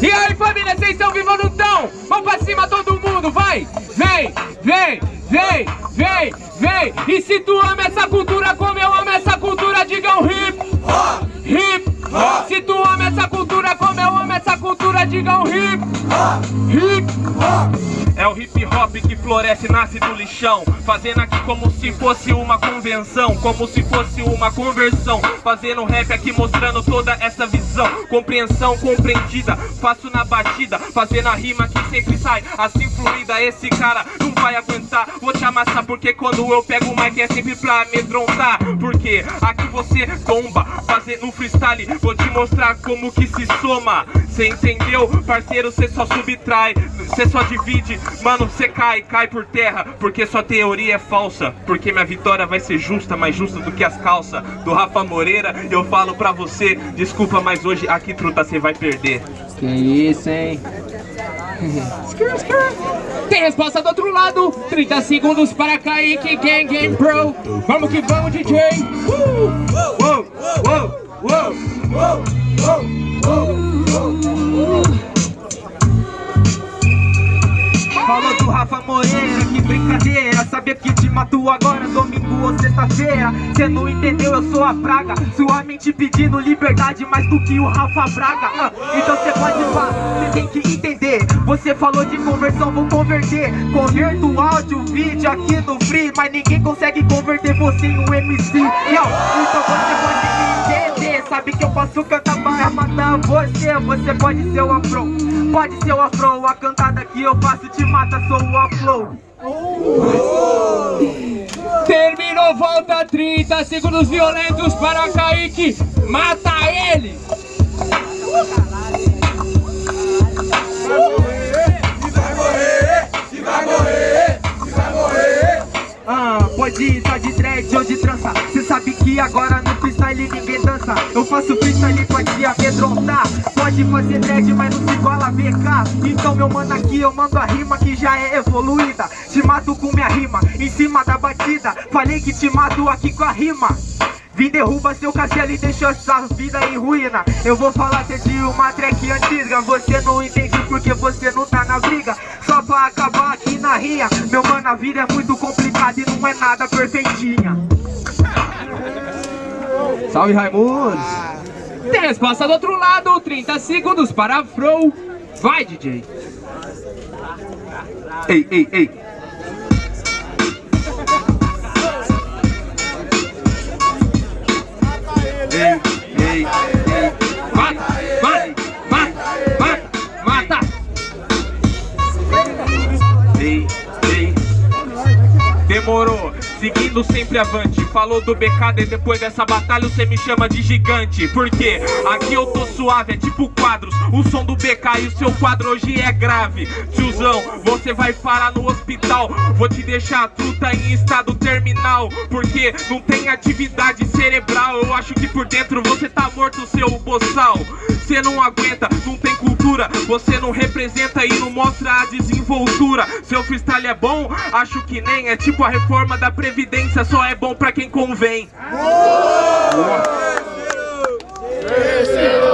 E aí família, vocês estão vivos ou não estão? Vamos pra cima todo mundo, vai! Vem, vem, vem, vem, vem! E se tu ama essa cultura como eu amo essa cultura, diga um hip hop! Hip hop! Se tu ama essa cultura como eu amo essa cultura, diga um hip hop! Hip hop! É o hip hop que floresce, nasce do lixão. Fazendo aqui como se fosse uma convenção Como se fosse uma conversão. Fazendo rap aqui mostrando toda essa visão. Compreensão compreendida Faço na batida, fazendo a rima que sempre sai Assim fluida, esse cara não vai aguentar. Vou te amassar porque quando eu pego o mic é sempre pra amedrontar. Porque aqui você tomba, fazendo freestyle. Vou te mostrar como que se soma Cê entendeu? Parceiro, cê só subtrai Cê só divide Mano, você cai, cai por terra Porque sua teoria é falsa Porque minha vitória vai ser justa, mais justa do que as calças Do Rafa Moreira, eu falo pra você Desculpa, mas hoje aqui, truta, você vai perder Que isso, hein? Tem resposta do outro lado 30 segundos para Kaique Gang Game Pro Vamos que vamos, DJ uh! Uou, uou, uou, uou, uou, uou. Falou do Rafa Moreira, que brincadeira. Saber que te matou agora, domingo ou sexta-feira Cê não entendeu, eu sou a praga. Sua mente pedindo liberdade mais do que o Rafa Braga. Ah, Então cê pode falar, cê tem que entender. Você falou de conversão, vou converter. Converto áudio, vídeo aqui no free Mas ninguém consegue converter você em um MC Yo, Então você pode Sabe que eu posso cantar para matar você. Você pode ser o afro, pode ser o afro. A cantada que eu faço te mata, sou o afro. Terminou, volta 30 segundos violentos para Kaique Mata ele! Ah, pode ir só de dread ou de trança. Cê sabe que agora freestyle ninguém dança. Eu faço freestyle, pode amedrontar. Pode fazer dread, mas não se iguala a VK Então meu mano aqui eu mando a rima que já é evoluída. Te mato com minha rima, em cima da batida. Falei que te mato aqui com a rima. Vim derruba seu castelo e deixou essa vida em ruína. Eu vou falar até de uma track antiga. Você não entende porque você não tá na briga. Só pra acabar aqui na rinha. Meu mano, a vida é muito complicada e não é nada perfeitinha Salve Raimundo! Tem resposta do outro lado, 30 segundos para Fro Vai DJ! Ei, ei, ei! ei, ei, ei. Mata, vai, vai, mata. Ei, ei. Demorou, seguindo sempre avante. Falou do BKD, depois dessa batalha você me chama de gigante. Porque aqui eu tô suave, é tipo quadros. O som do BK e o seu quadro hoje é grave. Tiozão, você vai parar no hospital. Vou te deixar truta em estado terminal. Porque não tem atividade cerebral. Eu acho que por dentro você tá morto, seu boçal. Você não aguenta, não tem cultura. Você não representa e não mostra a desenvoltura. Seu freestyle é bom? Acho que nem. É tipo a reforma da Previdência Só é bom pra quem convém Boa.